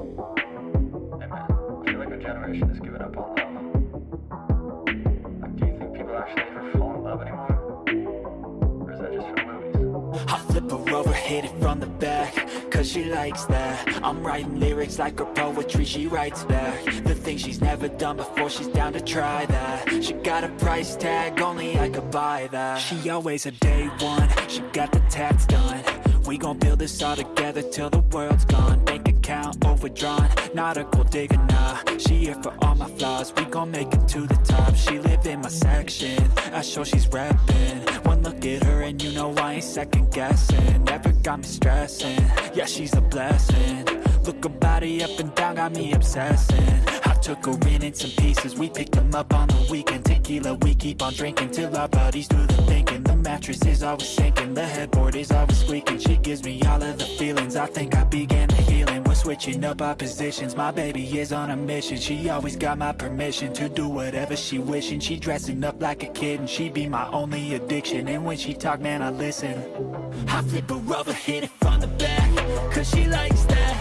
I feel like our generation up on love. Do you think people actually ever fall in love anymore? Or is that just for movies? I flip her over, hit it from the back Cause she likes that I'm writing lyrics like her poetry, she writes back The things she's never done before, she's down to try that She got a price tag, only I could buy that She always a day one, she got the tats done We gon' build this all together till the world's gone Bank a gold digger, nah. She here for all my flaws, we gon' make it to the top. She live in my section, I show she's reppin' One look at her and you know I ain't second guessing. Never got me stressing, yeah she's a blessing. Look her body up and down, got me obsessing. I took her in in some pieces, we picked them up on the weekend. Tequila, we keep on drinking till our bodies do the thinking. The mattress is always sinking, the headboard is always squeaking. She gives me all of the feelings, I think I began to We're switching up our positions, my baby is on a mission. She always got my permission to do whatever she wishing. She dressing up like a kid and she be my only addiction. And when she talk, man, I listen. I flip her over, hit it from the back Cause she likes that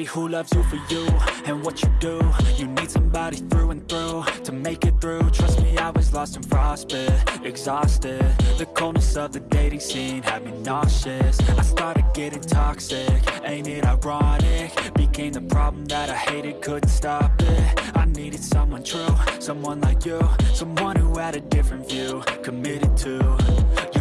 somebody who loves you for you and what you do. You need somebody through and through to make it through. Trust me, I was lost in frostbit, exhausted. The coldness of the dating scene had me nauseous. I started getting toxic, ain't it ironic? Became the problem that I hated, couldn't stop it. I needed someone true, someone like you Someone who had a different view, committed to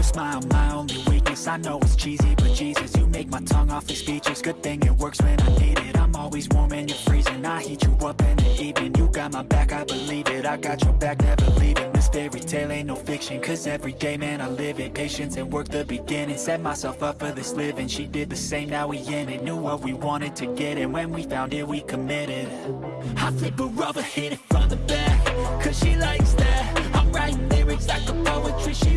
smile, my only weakness I know it's cheesy, but Jesus You make my tongue off awfully speechless Good thing it works when I need it. I'm always warm and you're freezing. I heat you up in the evening. You got my back, I believe it. I got your back, never leaving. This fairy tale ain't no fiction Cause every day, man, I live it. Patience and work the beginning. Set myself up for this living. She did the same, now we in it. Knew what we wanted to get And when we found it, we committed. I flip her over, hit it from the back Cause she likes that. I'm writing lyrics like a poetry, she